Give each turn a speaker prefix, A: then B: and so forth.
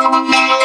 A: Thank you.